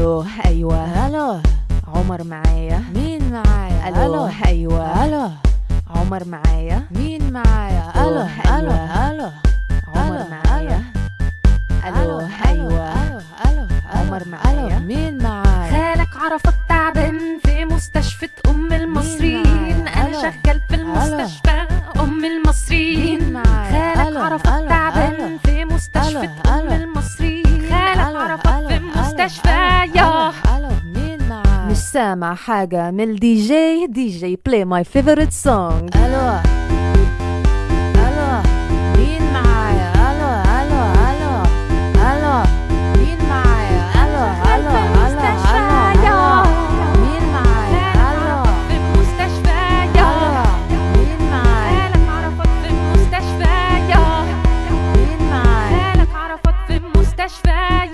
ألو أيوه ألو عمر معايا. مين معايا؟ ألو أيوه. ألو. عمر معايا. مين معايا؟ ألو. ألو ألو. عمر معايا. ألو أيوه. ألو ألو عمر ألو معايا. مين معايا؟ خالك عرفك تعبان في مستشفى أم المصريين. ألو. شغال في المستشفى أم المصريين. خالك عرفك تعبان. في مستشفى ألو. المصريين. خالك عرفك في ألو، سامع حاجة من ال DJ DJ play my favorite song ألو ألو مين معايا؟ ألو ألو ألو ألو مين معايا؟ ألو ألو ألو ألو مين معايا؟ ألو في المستشفى يا مين معايا؟ مالك عرفت في المستشفى يا مين معايا؟ مالك عرفت في المستشفى